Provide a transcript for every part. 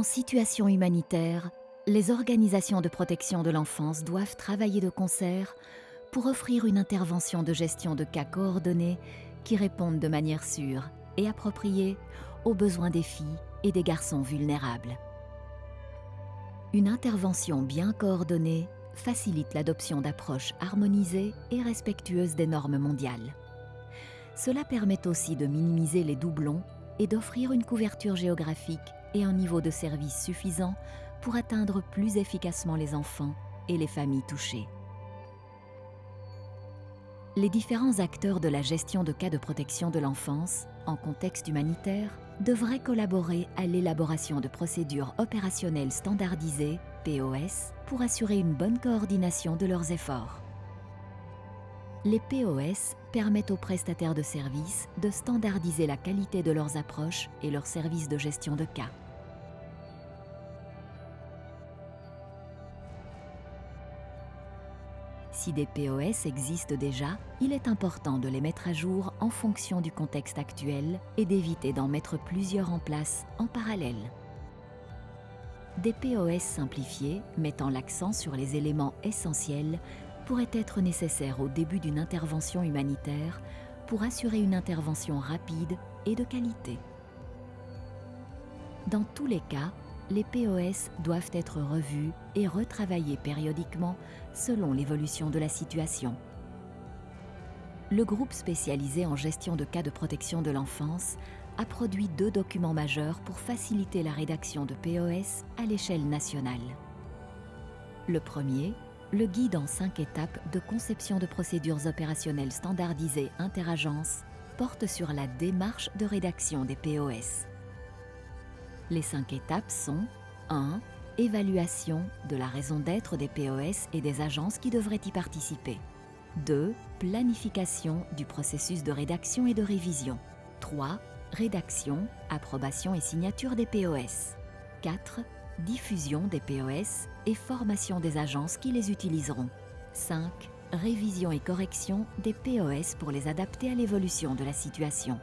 En situation humanitaire, les organisations de protection de l'enfance doivent travailler de concert pour offrir une intervention de gestion de cas coordonnée qui réponde de manière sûre et appropriée aux besoins des filles et des garçons vulnérables. Une intervention bien coordonnée facilite l'adoption d'approches harmonisées et respectueuses des normes mondiales. Cela permet aussi de minimiser les doublons et d'offrir une couverture géographique et un niveau de service suffisant pour atteindre plus efficacement les enfants et les familles touchées. Les différents acteurs de la gestion de cas de protection de l'enfance, en contexte humanitaire, devraient collaborer à l'élaboration de procédures opérationnelles standardisées, POS, pour assurer une bonne coordination de leurs efforts. Les POS permettent aux prestataires de services de standardiser la qualité de leurs approches et leurs services de gestion de cas. Si des POS existent déjà, il est important de les mettre à jour en fonction du contexte actuel et d'éviter d'en mettre plusieurs en place en parallèle. Des POS simplifiés, mettant l'accent sur les éléments essentiels, pourraient être nécessaires au début d'une intervention humanitaire pour assurer une intervention rapide et de qualité. Dans tous les cas, les POS doivent être revus et retravaillés périodiquement selon l'évolution de la situation. Le groupe spécialisé en gestion de cas de protection de l'enfance a produit deux documents majeurs pour faciliter la rédaction de POS à l'échelle nationale. Le premier, le guide en cinq étapes de conception de procédures opérationnelles standardisées interagences, porte sur la démarche de rédaction des POS. Les cinq étapes sont 1. Évaluation de la raison d'être des POS et des agences qui devraient y participer. 2. Planification du processus de rédaction et de révision. 3. Rédaction, approbation et signature des POS. 4. Diffusion des POS et formation des agences qui les utiliseront. 5. Révision et correction des POS pour les adapter à l'évolution de la situation.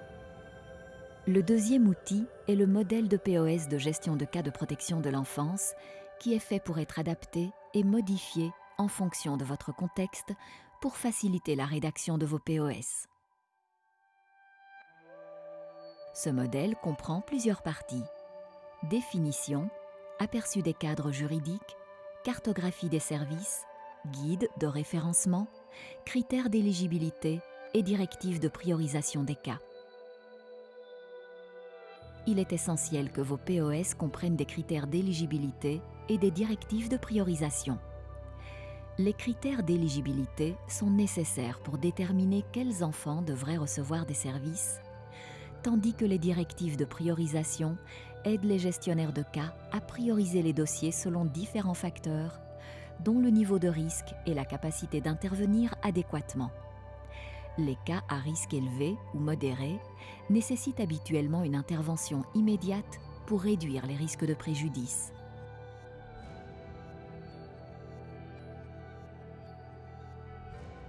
Le deuxième outil est le modèle de POS de gestion de cas de protection de l'enfance qui est fait pour être adapté et modifié en fonction de votre contexte pour faciliter la rédaction de vos POS. Ce modèle comprend plusieurs parties. Définition, aperçu des cadres juridiques, cartographie des services, guide de référencement, critères d'éligibilité et directives de priorisation des cas il est essentiel que vos POS comprennent des critères d'éligibilité et des directives de priorisation. Les critères d'éligibilité sont nécessaires pour déterminer quels enfants devraient recevoir des services, tandis que les directives de priorisation aident les gestionnaires de cas à prioriser les dossiers selon différents facteurs, dont le niveau de risque et la capacité d'intervenir adéquatement les cas à risque élevé ou modéré nécessitent habituellement une intervention immédiate pour réduire les risques de préjudice.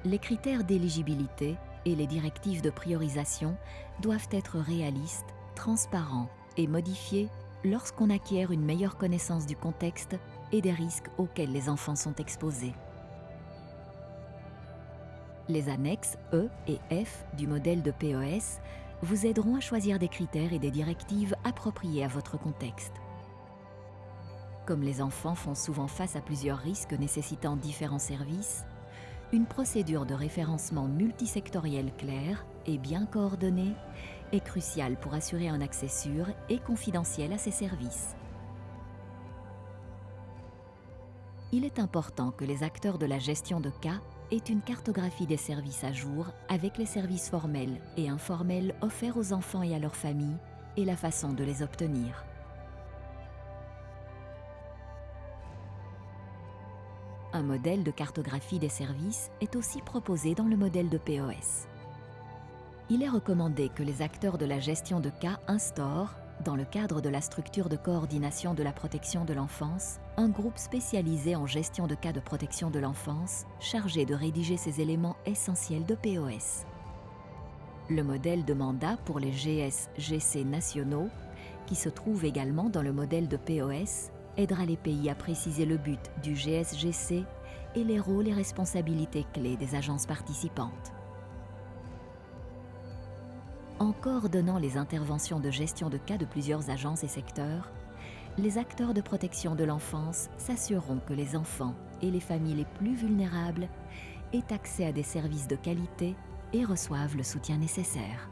Les critères d'éligibilité et les directives de priorisation doivent être réalistes, transparents et modifiés lorsqu'on acquiert une meilleure connaissance du contexte et des risques auxquels les enfants sont exposés. Les annexes E et F du modèle de POS vous aideront à choisir des critères et des directives appropriés à votre contexte. Comme les enfants font souvent face à plusieurs risques nécessitant différents services, une procédure de référencement multisectoriel claire et bien coordonnée est cruciale pour assurer un accès sûr et confidentiel à ces services. Il est important que les acteurs de la gestion de cas est une cartographie des services à jour avec les services formels et informels offerts aux enfants et à leurs familles et la façon de les obtenir. Un modèle de cartographie des services est aussi proposé dans le modèle de POS. Il est recommandé que les acteurs de la gestion de cas instaurent, dans le cadre de la structure de coordination de la protection de l'enfance, un groupe spécialisé en gestion de cas de protection de l'enfance, chargé de rédiger ces éléments essentiels de POS. Le modèle de mandat pour les GS-GC nationaux qui se trouve également dans le modèle de POS, aidera les pays à préciser le but du GSGC et les rôles et responsabilités clés des agences participantes. En coordonnant les interventions de gestion de cas de plusieurs agences et secteurs, les acteurs de protection de l'enfance s'assureront que les enfants et les familles les plus vulnérables aient accès à des services de qualité et reçoivent le soutien nécessaire.